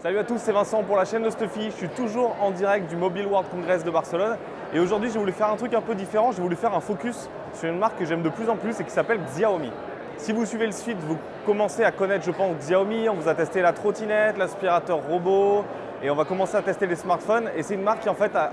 Salut à tous, c'est Vincent pour la chaîne de Stuffy. Je suis toujours en direct du Mobile World Congress de Barcelone. Et aujourd'hui, j'ai voulu faire un truc un peu différent. J'ai voulu faire un focus sur une marque que j'aime de plus en plus et qui s'appelle Xiaomi. Si vous suivez le site, vous commencez à connaître, je pense, Xiaomi. On vous a testé la trottinette, l'aspirateur robot, et on va commencer à tester les smartphones. Et c'est une marque qui en fait a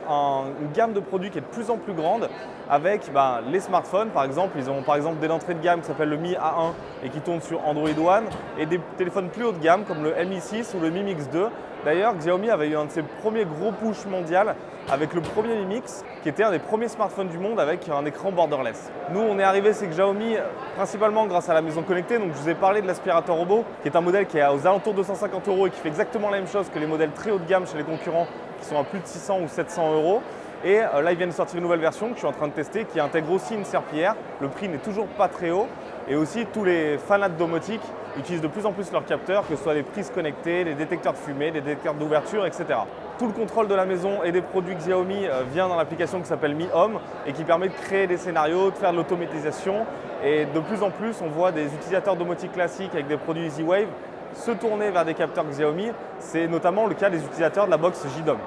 une gamme de produits qui est de plus en plus grande avec bah, les smartphones par exemple. Ils ont par exemple des entrées de gamme qui s'appellent le Mi A1 et qui tournent sur Android One et des téléphones plus haut de gamme comme le Mi 6 ou le Mi Mix 2. D'ailleurs, Xiaomi avait eu un de ses premiers gros push mondial avec le premier Mi Mix qui était un des premiers smartphones du monde avec un écran borderless. Nous, on est arrivé c'est que Xiaomi principalement grâce à la maison connectée. Donc, je vous ai parlé de l'aspirateur robot qui est un modèle qui est aux alentours de 250 euros et qui fait exactement la même chose que les modèles très haut de gamme chez les concurrents qui sont à plus de 600 ou 700 euros. Et euh, là, ils viennent de sortir une nouvelle version que je suis en train de tester qui intègre aussi une serpillière. Le prix n'est toujours pas très haut. Et aussi, tous les fanats de domotique utilisent de plus en plus leurs capteurs, que ce soit les prises connectées, les détecteurs de fumée, les détecteurs d'ouverture, etc. Tout le contrôle de la maison et des produits Xiaomi euh, vient dans l'application qui s'appelle Mi Home et qui permet de créer des scénarios, de faire de l'automatisation. Et de plus en plus, on voit des utilisateurs domotique classiques avec des produits EasyWave se tourner vers des capteurs Xiaomi. C'est notamment le cas des utilisateurs de la box JDOM.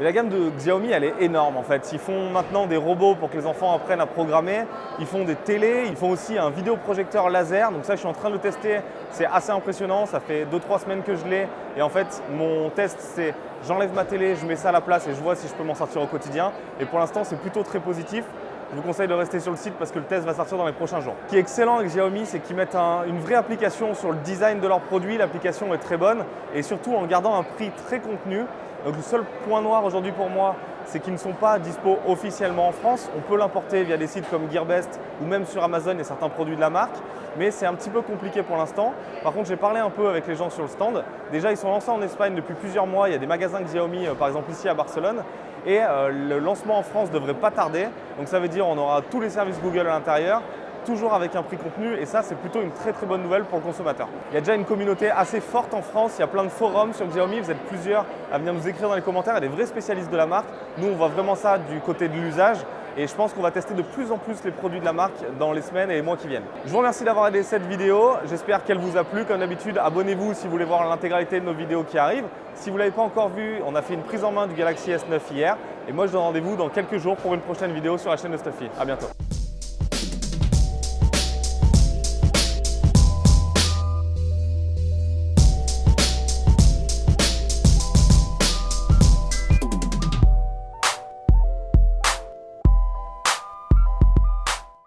La gamme de Xiaomi, elle est énorme en fait. Ils font maintenant des robots pour que les enfants apprennent à programmer. Ils font des télés, ils font aussi un vidéoprojecteur laser. Donc ça, je suis en train de le tester. C'est assez impressionnant. Ça fait 2-3 semaines que je l'ai. Et en fait, mon test, c'est j'enlève ma télé, je mets ça à la place et je vois si je peux m'en sortir au quotidien. Et pour l'instant, c'est plutôt très positif. Je vous conseille de rester sur le site parce que le test va sortir dans les prochains jours. Ce qui est excellent avec Xiaomi, c'est qu'ils mettent une vraie application sur le design de leurs produits. L'application est très bonne et surtout en gardant un prix très contenu. Donc le seul point noir aujourd'hui pour moi, c'est qu'ils ne sont pas dispo officiellement en France. On peut l'importer via des sites comme Gearbest ou même sur Amazon et certains produits de la marque, mais c'est un petit peu compliqué pour l'instant. Par contre, j'ai parlé un peu avec les gens sur le stand. Déjà, ils sont lancés en Espagne depuis plusieurs mois. Il y a des magasins Xiaomi, euh, par exemple ici à Barcelone. Et euh, le lancement en France devrait pas tarder. Donc ça veut dire qu'on aura tous les services Google à l'intérieur toujours avec un prix contenu et ça c'est plutôt une très très bonne nouvelle pour le consommateur. Il y a déjà une communauté assez forte en France, il y a plein de forums sur Xiaomi, vous êtes plusieurs à venir nous écrire dans les commentaires, il y a des vrais spécialistes de la marque. Nous on voit vraiment ça du côté de l'usage et je pense qu'on va tester de plus en plus les produits de la marque dans les semaines et les mois qui viennent. Je vous remercie d'avoir regardé cette vidéo, j'espère qu'elle vous a plu. Comme d'habitude, abonnez-vous si vous voulez voir l'intégralité de nos vidéos qui arrivent. Si vous ne l'avez pas encore vu, on a fait une prise en main du Galaxy S9 hier et moi je donne rendez-vous dans quelques jours pour une prochaine vidéo sur la chaîne de Stuffy. A bientôt